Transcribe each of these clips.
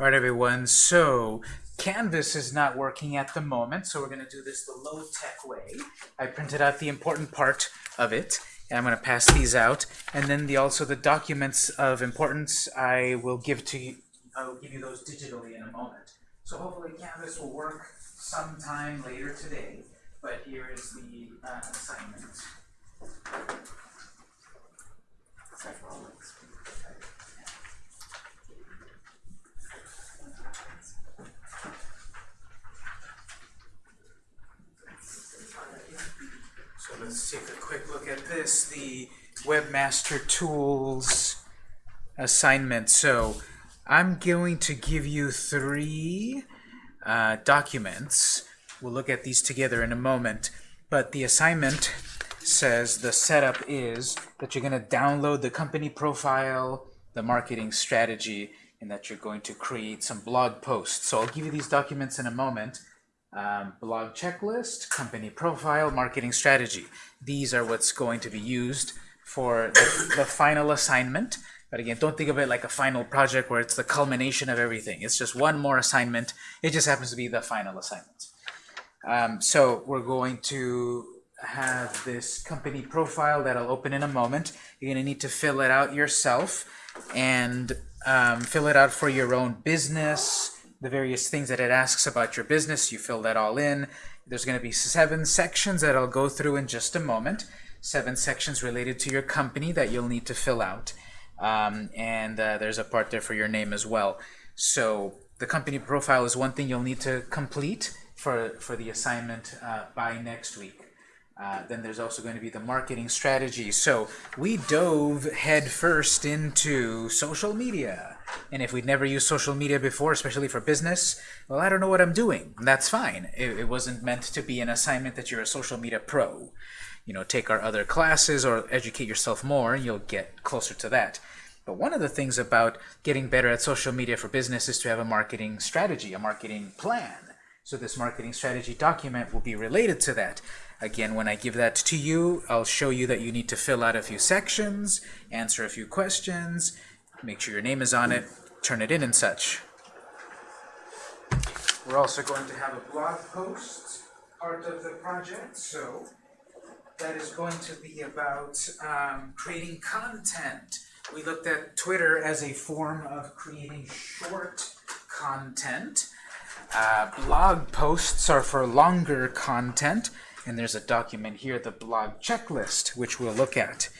All right, everyone. So Canvas is not working at the moment, so we're going to do this the low-tech way. I printed out the important part of it, and I'm going to pass these out. And then the also the documents of importance I will give to you. I will give you those digitally in a moment. So hopefully Canvas will work sometime later today. But here is the uh, assignment. Let's take a quick look at this, the Webmaster Tools assignment. So I'm going to give you three uh, documents. We'll look at these together in a moment. But the assignment says the setup is that you're going to download the company profile, the marketing strategy, and that you're going to create some blog posts. So I'll give you these documents in a moment um, blog checklist, company profile, marketing strategy. These are what's going to be used for the, the, final assignment. But again, don't think of it like a final project where it's the culmination of everything. It's just one more assignment. It just happens to be the final assignment. Um, so we're going to have this company profile that I'll open in a moment. You're going to need to fill it out yourself and um, fill it out for your own business, the various things that it asks about your business. You fill that all in. There's going to be seven sections that I'll go through in just a moment. Seven sections related to your company that you'll need to fill out. Um, and uh, there's a part there for your name as well. So the company profile is one thing you'll need to complete for, for the assignment uh, by next week. Uh, then there's also going to be the marketing strategy. So we dove headfirst into social media. And if we'd never used social media before, especially for business, well, I don't know what I'm doing. That's fine. It, it wasn't meant to be an assignment that you're a social media pro. You know, take our other classes or educate yourself more, and you'll get closer to that. But one of the things about getting better at social media for business is to have a marketing strategy, a marketing plan. So this marketing strategy document will be related to that. Again, when I give that to you, I'll show you that you need to fill out a few sections, answer a few questions, make sure your name is on it, turn it in and such. We're also going to have a blog post part of the project, so that is going to be about um, creating content. We looked at Twitter as a form of creating short content. Uh, blog posts are for longer content. And there's a document here, the blog checklist, which we'll look at.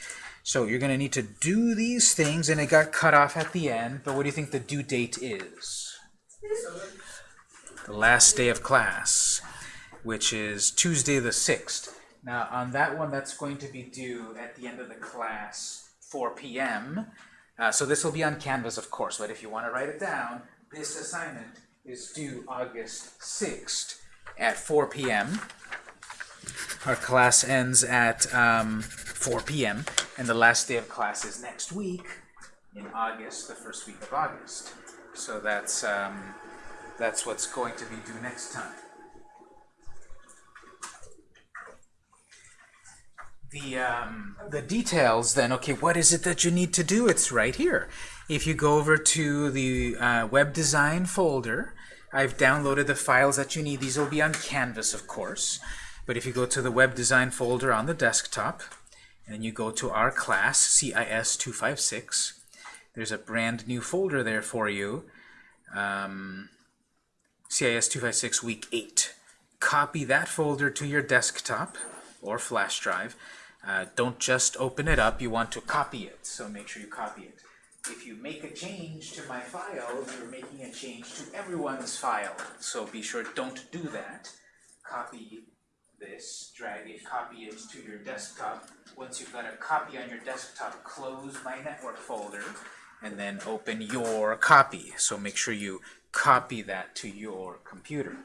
So you're going to need to do these things, and it got cut off at the end, but what do you think the due date is? The last day of class, which is Tuesday the 6th. Now, on that one, that's going to be due at the end of the class, 4 p.m. Uh, so this will be on Canvas, of course, but if you want to write it down, this assignment is due August 6th at 4 p.m. Our class ends at um, 4 p.m. and the last day of class is next week in August, the first week of August. So that's um, that's what's going to be due next time. The, um, the details then, okay, what is it that you need to do? It's right here. If you go over to the uh, web design folder, I've downloaded the files that you need. These will be on Canvas, of course. But if you go to the web design folder on the desktop, and you go to our class, CIS 256, there's a brand new folder there for you, um, CIS 256 Week 8. Copy that folder to your desktop or flash drive. Uh, don't just open it up, you want to copy it, so make sure you copy it. If you make a change to my file, you're making a change to everyone's file, so be sure don't do that. Copy this, drag it, copy it to your desktop. Once you've got a copy on your desktop, close my network folder, and then open your copy. So make sure you copy that to your computer.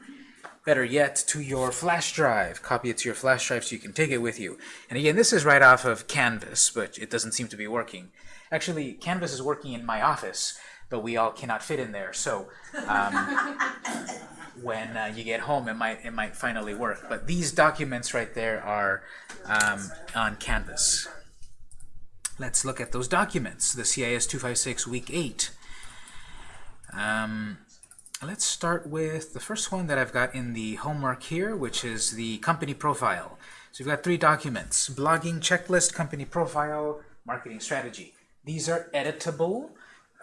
Better yet, to your flash drive. Copy it to your flash drive so you can take it with you. And again, this is right off of Canvas, but it doesn't seem to be working. Actually, Canvas is working in my office, but we all cannot fit in there. So um, when uh, you get home, it might it might finally work. But these documents right there are um, on Canvas. Let's look at those documents. The CIS 256 Week 8. Um, let's start with the first one that I've got in the homework here, which is the company profile. So we've got three documents, blogging checklist, company profile, marketing strategy. These are editable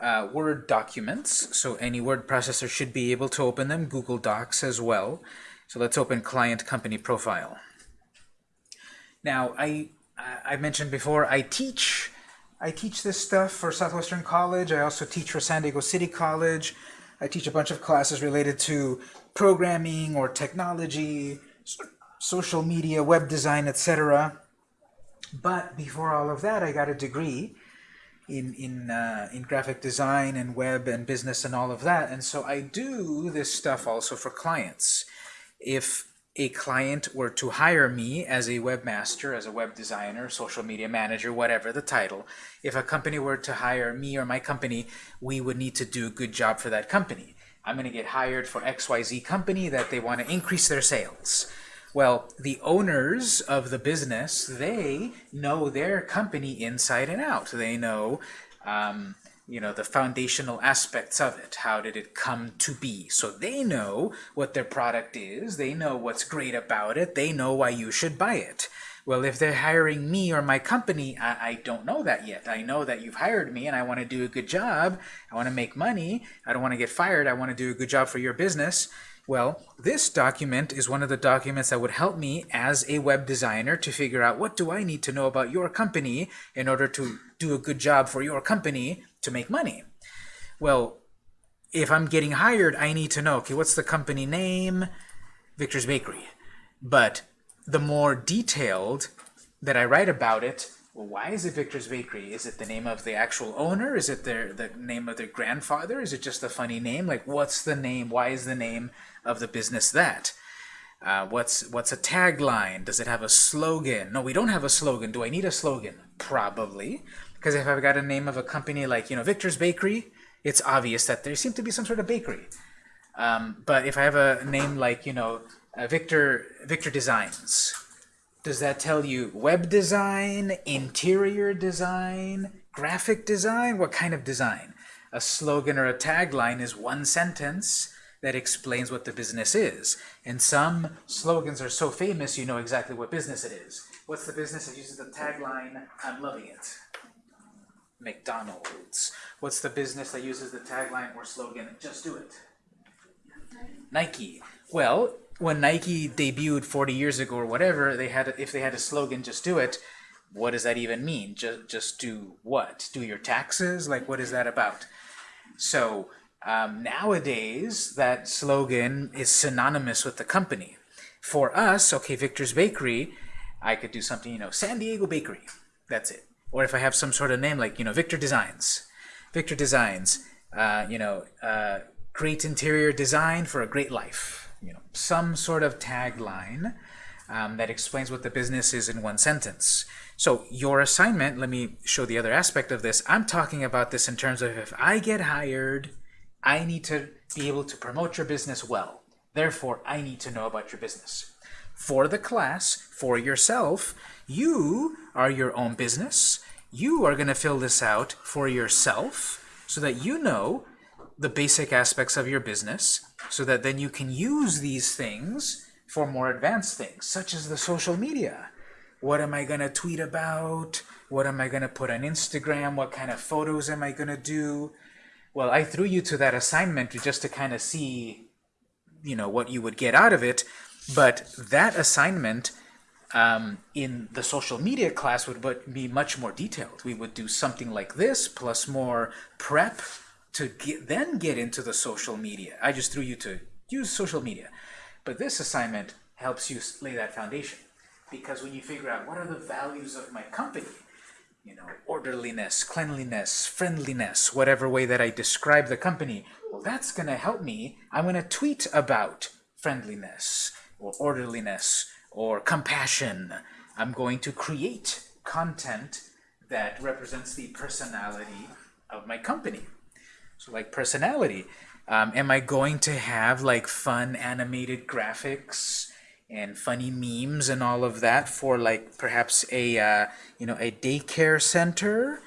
uh, Word documents, so any word processor should be able to open them, Google Docs as well. So let's open client company profile. Now, I, I mentioned before, I teach I teach this stuff for Southwestern College. I also teach for San Diego City College. I teach a bunch of classes related to programming or technology, social media, web design, etc. But before all of that, I got a degree in in uh, in graphic design and web and business and all of that. And so I do this stuff also for clients. If a client were to hire me as a webmaster, as a web designer, social media manager, whatever the title, if a company were to hire me or my company, we would need to do a good job for that company. I'm going to get hired for XYZ company that they want to increase their sales. Well, the owners of the business, they know their company inside and out. They know um, you know, the foundational aspects of it. How did it come to be? So they know what their product is. They know what's great about it. They know why you should buy it. Well, if they're hiring me or my company, I, I don't know that yet. I know that you've hired me and I want to do a good job. I want to make money. I don't want to get fired. I want to do a good job for your business. Well, this document is one of the documents that would help me as a web designer to figure out what do I need to know about your company in order to do a good job for your company to make money. Well, if I'm getting hired, I need to know, okay, what's the company name? Victor's Bakery. But the more detailed that I write about it, well, why is it Victor's Bakery? Is it the name of the actual owner? Is it their the name of their grandfather? Is it just a funny name? Like, what's the name? Why is the name of the business that? Uh, what's what's a tagline? Does it have a slogan? No, we don't have a slogan. Do I need a slogan? Probably. Because if I've got a name of a company like, you know, Victor's Bakery, it's obvious that there seems to be some sort of bakery. Um, but if I have a name like, you know, uh, Victor, Victor Designs, does that tell you web design, interior design, graphic design? What kind of design? A slogan or a tagline is one sentence that explains what the business is. And some slogans are so famous you know exactly what business it is. What's the business that uses the tagline, I'm loving it? McDonald's. What's the business that uses the tagline or slogan, just do it? Nike. Well, when Nike debuted 40 years ago or whatever, they had if they had a slogan, just do it, what does that even mean? Just, just do what? Do your taxes? Like, what is that about? So um, nowadays, that slogan is synonymous with the company. For us, okay, Victor's Bakery, I could do something, you know, San Diego Bakery. That's it or if I have some sort of name like, you know, Victor Designs. Victor Designs, uh, you know, uh, great interior design for a great life. You know, some sort of tagline um, that explains what the business is in one sentence. So your assignment, let me show the other aspect of this. I'm talking about this in terms of if I get hired, I need to be able to promote your business well. Therefore, I need to know about your business. For the class, for yourself, you are your own business. You are going to fill this out for yourself so that you know the basic aspects of your business so that then you can use these things for more advanced things, such as the social media. What am I going to tweet about? What am I going to put on Instagram? What kind of photos am I going to do? Well, I threw you to that assignment just to kind of see, you know, what you would get out of it. But that assignment um, in the social media class would be much more detailed. We would do something like this plus more prep to get, then get into the social media. I just threw you to use social media. But this assignment helps you lay that foundation. Because when you figure out what are the values of my company, you know, orderliness, cleanliness, friendliness, whatever way that I describe the company, well, that's going to help me. I'm going to tweet about friendliness or orderliness or compassion. I'm going to create content that represents the personality of my company. So like personality, um, am I going to have like fun animated graphics and funny memes and all of that for like perhaps a uh, you know a daycare center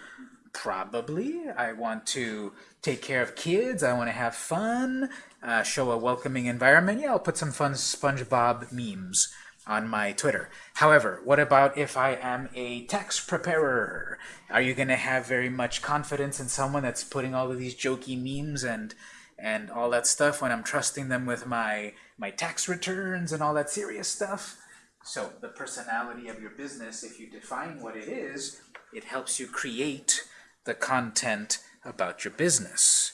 probably. I want to take care of kids. I want to have fun, uh, show a welcoming environment. Yeah, I'll put some fun SpongeBob memes on my Twitter. However, what about if I am a tax preparer? Are you going to have very much confidence in someone that's putting all of these jokey memes and and all that stuff when I'm trusting them with my my tax returns and all that serious stuff? So the personality of your business, if you define what it is, it helps you create the content about your business.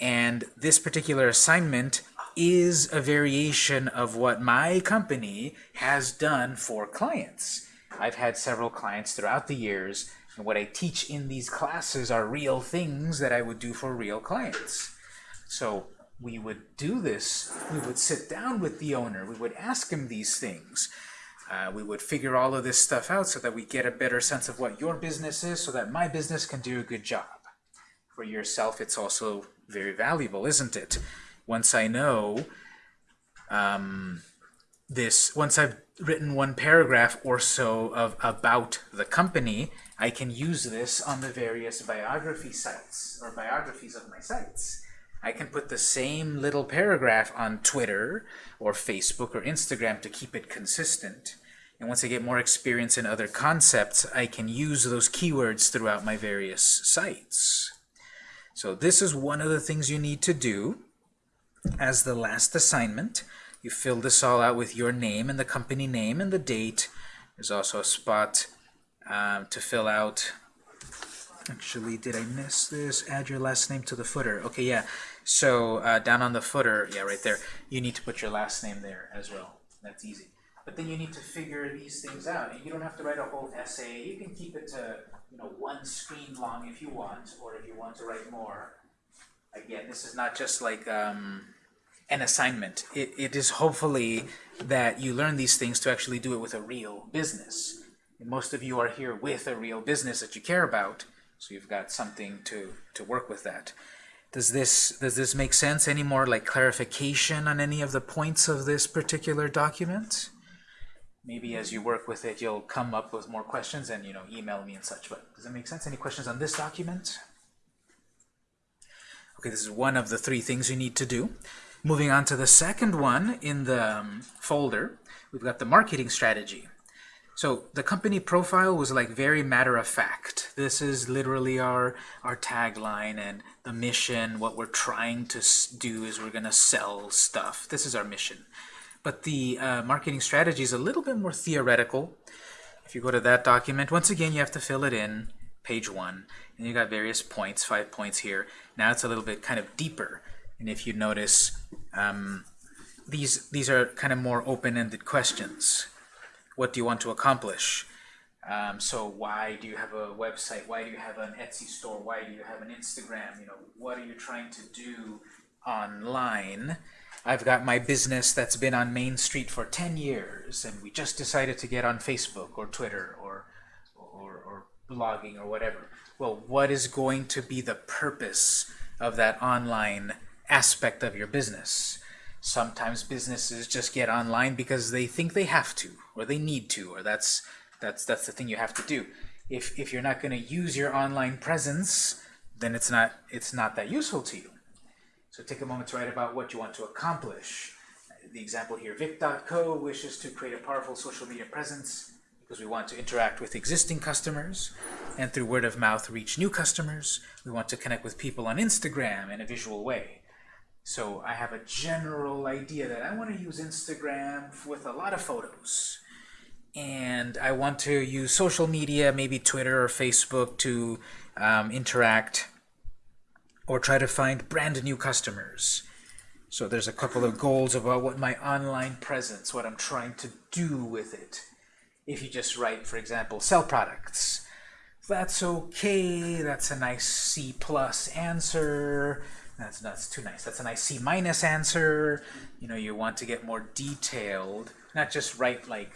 And this particular assignment is a variation of what my company has done for clients. I've had several clients throughout the years, and what I teach in these classes are real things that I would do for real clients. So we would do this, we would sit down with the owner, we would ask him these things. Uh, we would figure all of this stuff out so that we get a better sense of what your business is so that my business can do a good job. For yourself, it's also very valuable, isn't it? Once I know um, this, once I've written one paragraph or so of about the company, I can use this on the various biography sites or biographies of my sites. I can put the same little paragraph on Twitter or Facebook or Instagram to keep it consistent. And once I get more experience in other concepts, I can use those keywords throughout my various sites. So this is one of the things you need to do as the last assignment. You fill this all out with your name and the company name and the date. There's also a spot um, to fill out. Actually, did I miss this? Add your last name to the footer. Okay, yeah. So uh, down on the footer, yeah, right there, you need to put your last name there as well. That's easy. But then you need to figure these things out. And you don't have to write a whole essay. You can keep it to you know one screen long if you want, or if you want to write more. Again, this is not just like um, an assignment. It, it is hopefully that you learn these things to actually do it with a real business. Most of you are here with a real business that you care about, so you've got something to, to work with that. Does this does this make sense? Any more like clarification on any of the points of this particular document? Maybe as you work with it, you'll come up with more questions and you know email me and such. But does that make sense? Any questions on this document? Okay, this is one of the three things you need to do. Moving on to the second one in the um, folder, we've got the marketing strategy. So the company profile was like very matter of fact. This is literally our, our tagline and the mission. What we're trying to do is we're going to sell stuff. This is our mission. But the uh, marketing strategy is a little bit more theoretical. If you go to that document, once again, you have to fill it in, page one. And you got various points, five points here. Now it's a little bit kind of deeper. And if you notice, um, these, these are kind of more open-ended questions. What do you want to accomplish? Um, so why do you have a website? Why do you have an Etsy store? Why do you have an Instagram? You know, what are you trying to do online? I've got my business that's been on Main Street for 10 years, and we just decided to get on Facebook or Twitter or, or, or blogging or whatever. Well, what is going to be the purpose of that online aspect of your business? Sometimes businesses just get online because they think they have to, or they need to, or that's that's that's the thing you have to do. If if you're not going to use your online presence, then it's not it's not that useful to you. So take a moment to write about what you want to accomplish. The example here, Vic.co wishes to create a powerful social media presence because we want to interact with existing customers and through word of mouth reach new customers. We want to connect with people on Instagram in a visual way. So I have a general idea that I want to use Instagram with a lot of photos. And I want to use social media, maybe Twitter or Facebook, to um, interact or try to find brand new customers. So there's a couple of goals about what my online presence, what I'm trying to do with it. If you just write, for example, sell products, that's okay. That's a nice C plus answer. That's, that's too nice. That's a nice C minus answer. You know, you want to get more detailed, not just write like,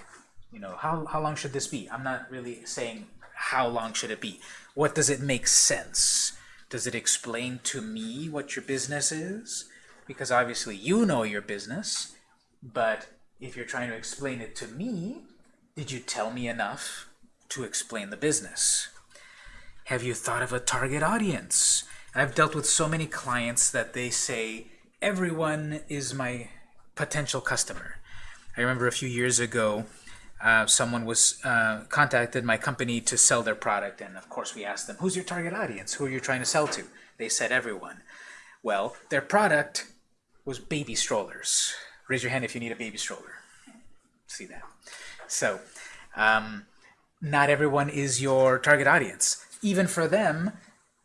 you know, how, how long should this be? I'm not really saying how long should it be. What does it make sense? Does it explain to me what your business is? Because obviously you know your business, but if you're trying to explain it to me, did you tell me enough to explain the business? Have you thought of a target audience? I've dealt with so many clients that they say, everyone is my potential customer. I remember a few years ago, uh, someone was uh, contacted my company to sell their product, and of course we asked them, who's your target audience? Who are you trying to sell to? They said everyone. Well, their product was baby strollers. Raise your hand if you need a baby stroller. See that. So, um, not everyone is your target audience. Even for them,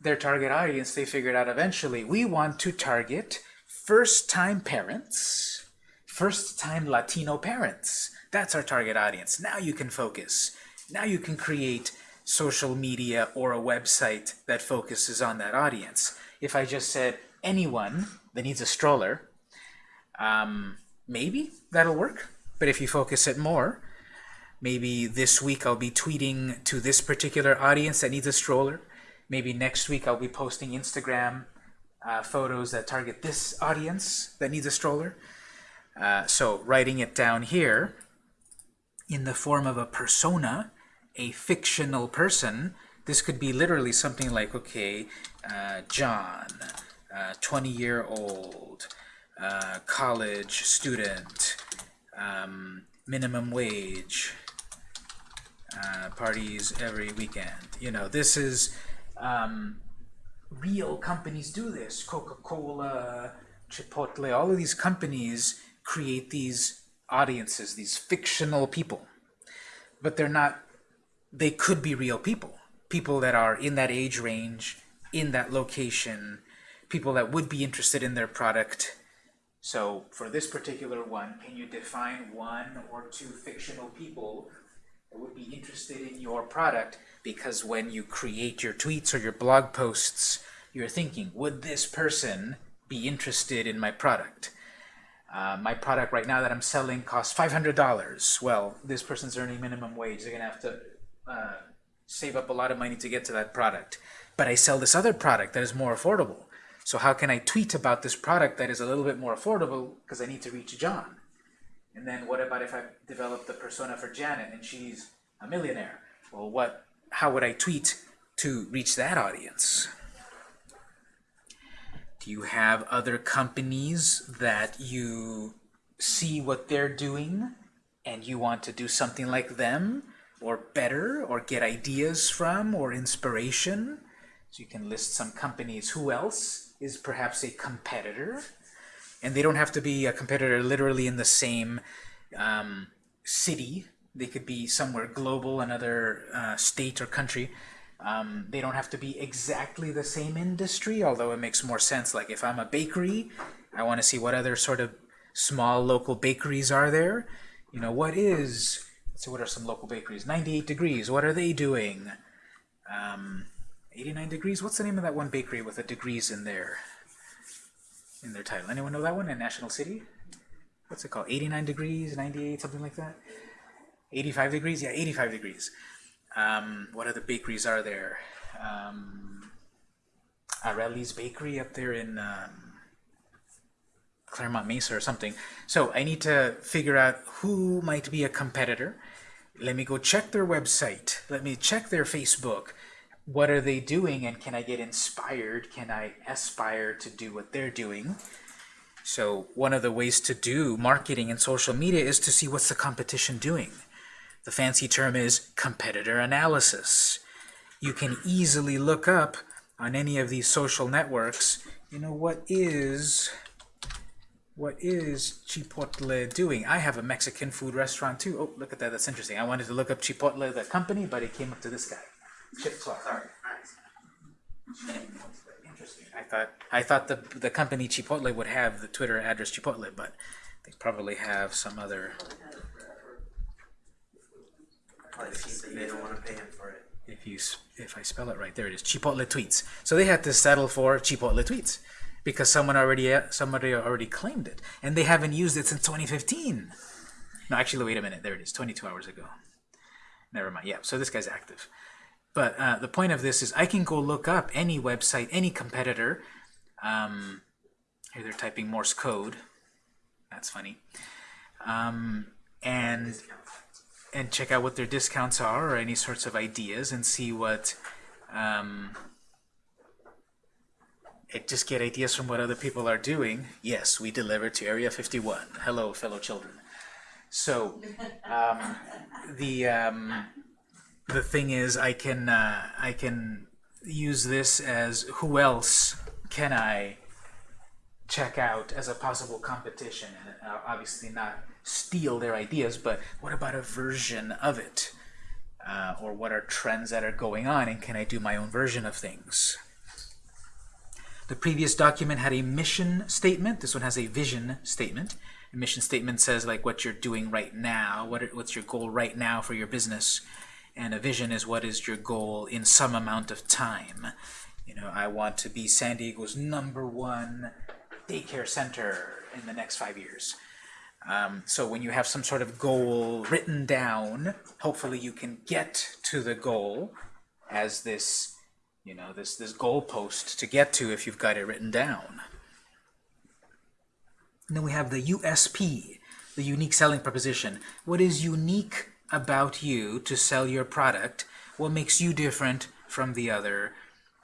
their target audience, they figured out eventually, we want to target first-time parents, first-time Latino parents. That's our target audience. Now you can focus. Now you can create social media or a website that focuses on that audience. If I just said anyone that needs a stroller, um, maybe that'll work. But if you focus it more, maybe this week I'll be tweeting to this particular audience that needs a stroller. Maybe next week I'll be posting Instagram uh, photos that target this audience that needs a stroller. Uh, so writing it down here in the form of a persona, a fictional person, this could be literally something like, okay, uh, John, 20-year-old, uh, uh, college student, um, minimum wage, uh, parties every weekend. You know, this is um, real companies do this. Coca-Cola, Chipotle, all of these companies create these audiences, these fictional people. But they're not, they could be real people. People that are in that age range, in that location, people that would be interested in their product. So for this particular one, can you define one or two fictional people would be interested in your product because when you create your tweets or your blog posts, you're thinking, would this person be interested in my product? Uh, my product right now that I'm selling costs $500. Well, this person's earning minimum wage. They're going to have to uh, save up a lot of money to get to that product. But I sell this other product that is more affordable. So how can I tweet about this product that is a little bit more affordable because I need to reach John? And then what about if I develop the persona for Janet and she's a millionaire? Well, what? how would I tweet to reach that audience? Do you have other companies that you see what they're doing and you want to do something like them or better or get ideas from or inspiration? So you can list some companies. Who else is perhaps a competitor? And they don't have to be a competitor literally in the same um, city. They could be somewhere global, another uh, state or country. Um, they don't have to be exactly the same industry, although it makes more sense. Like if I'm a bakery, I want to see what other sort of small local bakeries are there. You know, what is, so what are some local bakeries? 98 Degrees, what are they doing? Um, 89 Degrees, what's the name of that one bakery with the degrees in there? In their title. Anyone know that one in National City? What's it called? 89 degrees, 98, something like that? 85 degrees? Yeah, 85 degrees. Um, what other bakeries are there? Um, Areli's Bakery up there in um, Clairemont Mesa or something. So I need to figure out who might be a competitor. Let me go check their website. Let me check their Facebook. What are they doing and can I get inspired? Can I aspire to do what they're doing? So one of the ways to do marketing and social media is to see what's the competition doing. The fancy term is competitor analysis. You can easily look up on any of these social networks, you know, what is what is Chipotle doing? I have a Mexican food restaurant too. Oh, look at that. That's interesting. I wanted to look up Chipotle, the company, but it came up to this guy. Chip Clark. Sorry. Interesting. I thought I thought the the company Chipotle would have the Twitter address Chipotle, but they probably have some other They don't want to pay him for it. if you if I spell it right, there it is. Chipotle tweets. So they had to settle for Chipotle tweets because someone already uh, somebody already claimed it, and they haven't used it since 2015. No, actually, wait a minute. There it is. 22 hours ago. Never mind. Yeah. So this guy's active. But uh, the point of this is I can go look up any website, any competitor. Um, here they're typing Morse code. That's funny. Um, and and check out what their discounts are or any sorts of ideas and see what Um, it just get ideas from what other people are doing. Yes, we deliver to Area 51. Hello, fellow children. So, um, the um, the thing is, I can uh, I can use this as who else can I check out as a possible competition, and uh, obviously not steal their ideas, but what about a version of it? Uh, or what are trends that are going on, and can I do my own version of things? The previous document had a mission statement. This one has a vision statement. A mission statement says like what you're doing right now, what are, what's your goal right now for your business, and a vision is what is your goal in some amount of time. You know, I want to be San Diego's number one daycare center in the next five years. Um, so when you have some sort of goal written down, hopefully you can get to the goal as this, you know, this this goalpost to get to if you've got it written down. And then we have the USP, the unique selling proposition. What is unique about you to sell your product? What makes you different from the other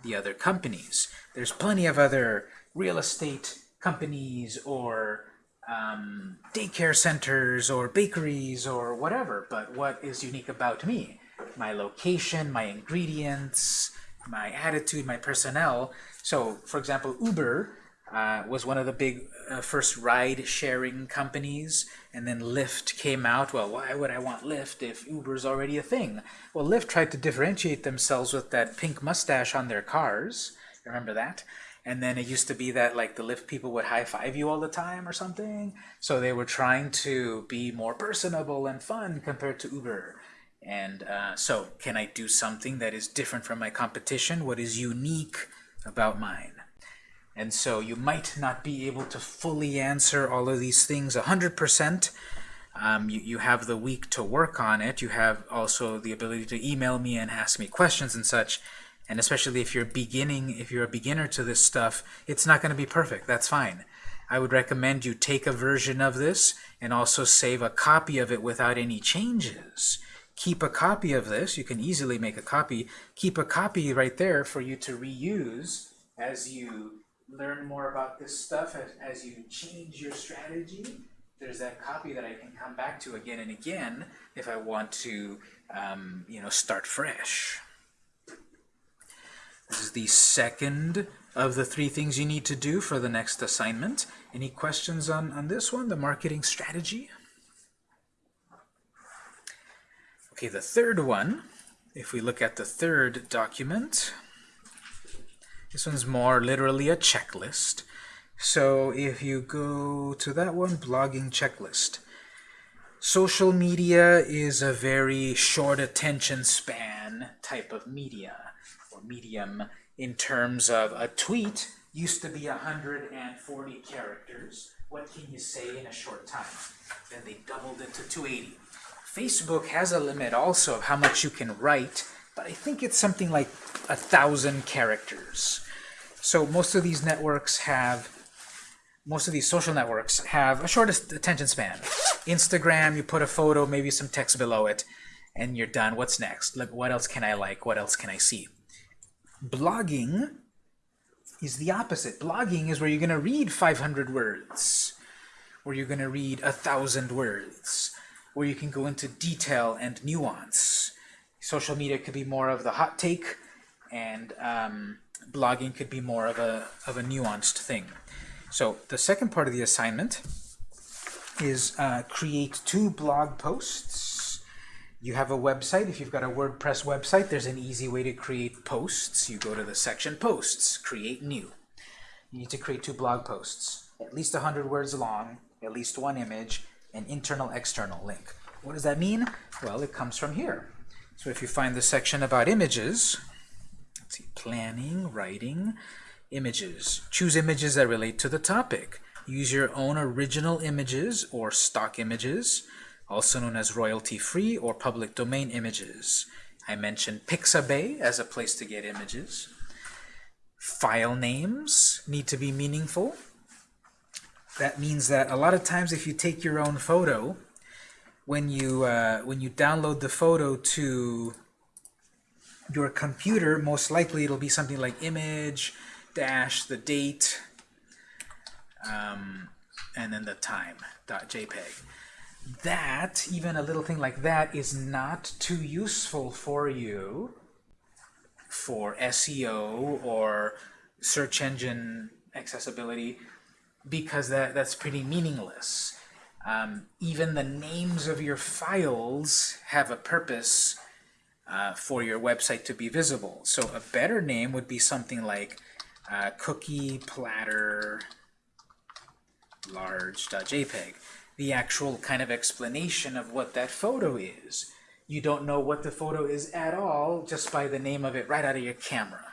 the other companies? There's plenty of other real estate companies or um, daycare centers or bakeries or whatever, but what is unique about me? My location, my ingredients, my attitude, my personnel. So, for example, Uber uh, was one of the big uh, first ride-sharing companies, and then Lyft came out. Well, why would I want Lyft if Uber's already a thing? Well, Lyft tried to differentiate themselves with that pink mustache on their cars. Remember that? and then it used to be that like the Lyft people would high five you all the time or something. So they were trying to be more personable and fun compared to Uber. And uh, so can I do something that is different from my competition? What is unique about mine? And so you might not be able to fully answer all of these things 100%. Um, you, you have the week to work on it. You have also the ability to email me and ask me questions and such. And especially if you're beginning if you're a beginner to this stuff it's not going to be perfect. That's fine. I would recommend you take a version of this and also save a copy of it without any changes. Keep a copy of this. You can easily make a copy. Keep a copy right there for you to reuse as you learn more about this stuff as, as you change your strategy there's that copy that I can come back to again and again if I want to um, you know start fresh this is the second of the three things you need to do for the next assignment. Any questions on, on this one, the marketing strategy? Okay, the third one, if we look at the third document, this one's more literally a checklist. So if you go to that one, blogging checklist. Social media is a very short attention span type of media or medium in terms of a tweet used to be 140 characters. What can you say in a short time? Then they doubled it to 280. Facebook has a limit also of how much you can write, but I think it's something like a thousand characters. So most of these networks have, most of these social networks have a short attention span. Instagram, you put a photo, maybe some text below it, and you're done. What's next? Like, what else can I like? What else can I see? Blogging is the opposite. Blogging is where you're going to read 500 words, where you're going to read a thousand words, where you can go into detail and nuance. Social media could be more of the hot take, and um, blogging could be more of a, of a nuanced thing. So the second part of the assignment is uh, create two blog posts you have a website. If you've got a WordPress website, there's an easy way to create posts. You go to the section Posts, Create New. You need to create two blog posts, at least 100 words long, at least one image, an internal external link. What does that mean? Well, it comes from here. So if you find the section about images, let's see, planning, writing, images. Choose images that relate to the topic. Use your own original images or stock images also known as royalty-free or public domain images. I mentioned Pixabay as a place to get images. File names need to be meaningful. That means that a lot of times if you take your own photo, when you uh, when you download the photo to your computer, most likely it'll be something like image dash the date um, and then the time dot JPEG. That, even a little thing like that, is not too useful for you for SEO or search engine accessibility because that, that's pretty meaningless. Um, even the names of your files have a purpose uh, for your website to be visible. So a better name would be something like uh, cookie platter large.jpg. The actual kind of explanation of what that photo is. You don't know what the photo is at all just by the name of it right out of your camera.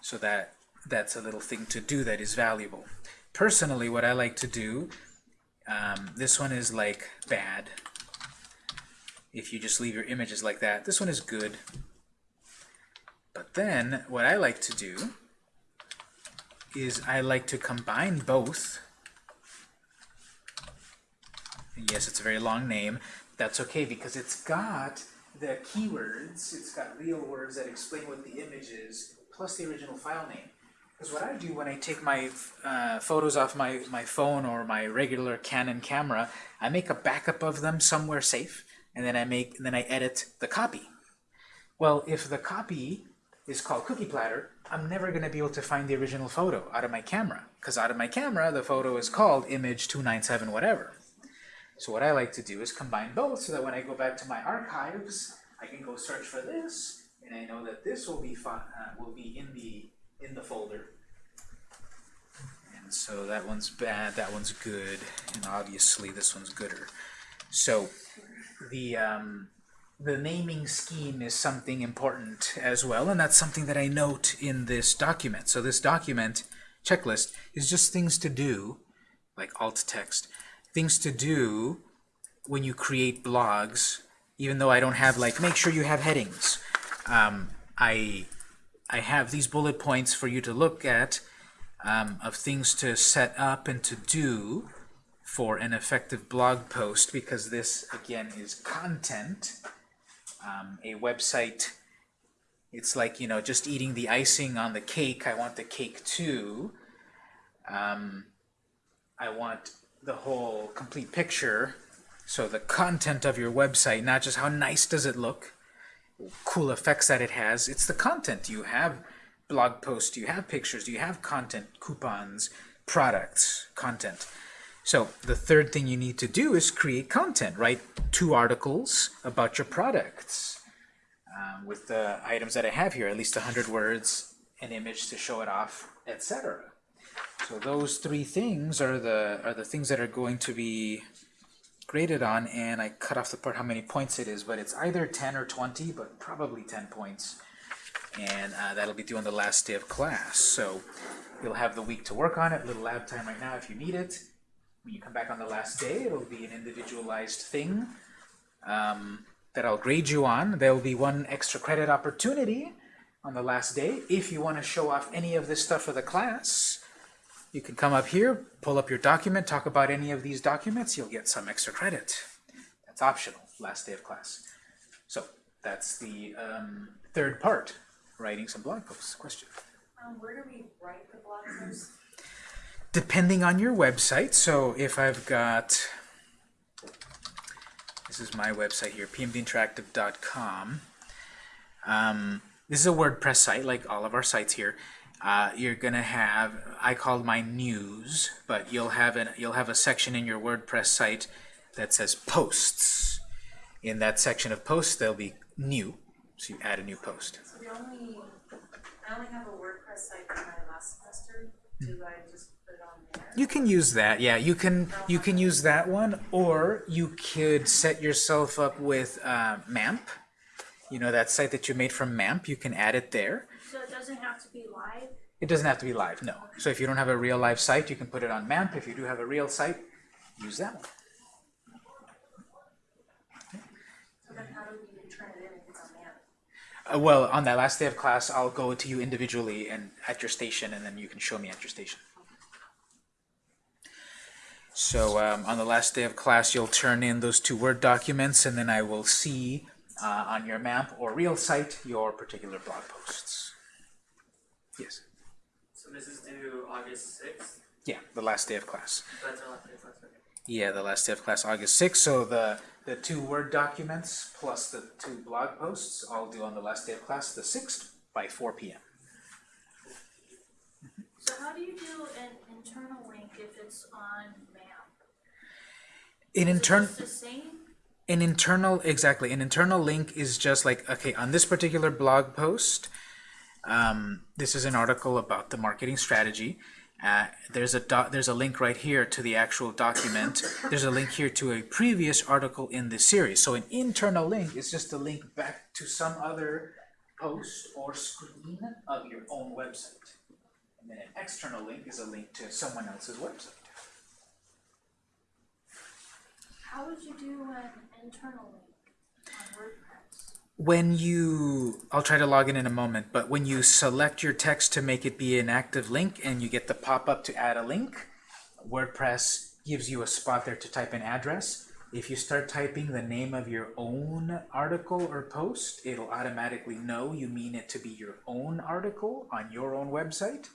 So that that's a little thing to do that is valuable. Personally, what I like to do, um, this one is like bad. If you just leave your images like that, this one is good. But then, what I like to do is I like to combine both. And yes, it's a very long name. That's okay because it's got the keywords, it's got real words that explain what the image is, plus the original file name. Because what I do when I take my uh, photos off my, my phone or my regular Canon camera, I make a backup of them somewhere safe, and then I make then I edit the copy. Well, if the copy is called Cookie Platter, I'm never going to be able to find the original photo out of my camera, because out of my camera the photo is called image 297 whatever. So what I like to do is combine both so that when I go back to my archives, I can go search for this, and I know that this will be uh, will be in the in the folder. And so that one's bad, that one's good, and obviously this one's gooder. So the um, the naming scheme is something important as well, and that's something that I note in this document. So this document checklist is just things to do, like alt text, things to do when you create blogs, even though I don't have like, make sure you have headings. Um, I I have these bullet points for you to look at um, of things to set up and to do for an effective blog post because this again is content. Um, a website it's like you know just eating the icing on the cake. I want the cake too. Um, I want the whole complete picture. So the content of your website not just how nice does it look cool effects that it has. It's the content. You have blog posts? You have pictures? You have content, coupons, products, content? So the third thing you need to do is create content. Write two articles about your products um, with the items that I have here, at least 100 words, an image to show it off, etc. So those three things are the are the things that are going to be graded on, and I cut off the part how many points it is, but it's either 10 or 20, but probably 10 points. And uh, that'll be due on the last day of class. So you'll have the week to work on it, little lab time right now if you need it. When you come back on the last day, it'll be an individualized thing um, that I'll grade you on. There will be one extra credit opportunity on the last day if you want to show off any of this stuff for the class. You can come up here, pull up your document, talk about any of these documents, you'll get some extra credit. That's optional, last day of class. So that's the um, third part, writing some blog posts. Question? Um, where do we write the blog posts? Depending on your website, so if I've got, this is my website here, pmdinteractive.com. Um, this is a WordPress site, like all of our sites here uh, you're gonna have I called my news, but you'll have an you'll have a section in your WordPress site that says posts. In that section of posts, there'll be new, so you add a new post. So the only, I only have a WordPress site from my last semester. Do I just put it on there? You can use that, yeah. You can you can use that one, or you could set yourself up with uh, MAMP. You know that site that you made from MAMP. You can add it there. Doesn't have to be live? It doesn't have to be live, no. So if you don't have a real live site, you can put it on MAMP. If you do have a real site, use that one. So then how do we turn it in if it's on there? Uh, well, on that last day of class, I'll go to you individually and at your station, and then you can show me at your station. So um, on the last day of class, you'll turn in those two Word documents, and then I will see uh, on your MAMP or real site your particular blog posts. Yes. So this is due August sixth. Yeah, the last day of class. That's our last day of class. Okay. Yeah, the last day of class, August 6th. So the, the two Word documents plus the two blog posts, all due on the last day of class, the 6th, by 4 p.m. So how do you do an internal link if it's on MAMP? In Is it intern, just the same? an internal, exactly, an internal link is just like, okay, on this particular blog post, um, this is an article about the marketing strategy. Uh, there's a there's a link right here to the actual document. There's a link here to a previous article in this series. So an internal link is just a link back to some other post or screen of your own website. And then an external link is a link to someone else's website. How would you do an internal link on WordPress? When you, I'll try to log in in a moment, but when you select your text to make it be an active link and you get the pop-up to add a link, WordPress gives you a spot there to type an address. If you start typing the name of your own article or post, it'll automatically know you mean it to be your own article on your own website,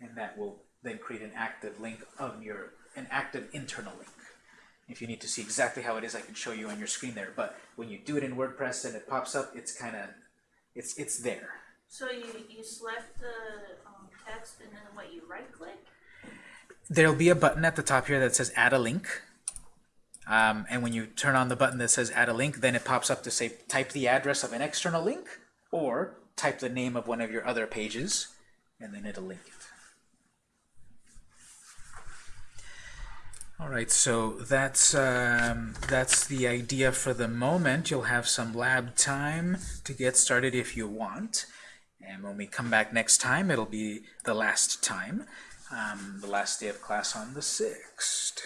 and that will then create an active link of your, an active internal link. If you need to see exactly how it is, I can show you on your screen there. But when you do it in WordPress and it pops up, it's kind of, it's it's there. So you, you select the um, text and then what, you right click? There'll be a button at the top here that says Add a Link. Um, and when you turn on the button that says Add a Link, then it pops up to say type the address of an external link or type the name of one of your other pages, and then it'll link it. All right, so that's um, that's the idea for the moment. You'll have some lab time to get started if you want. And when we come back next time, it'll be the last time, um, the last day of class on the 6th.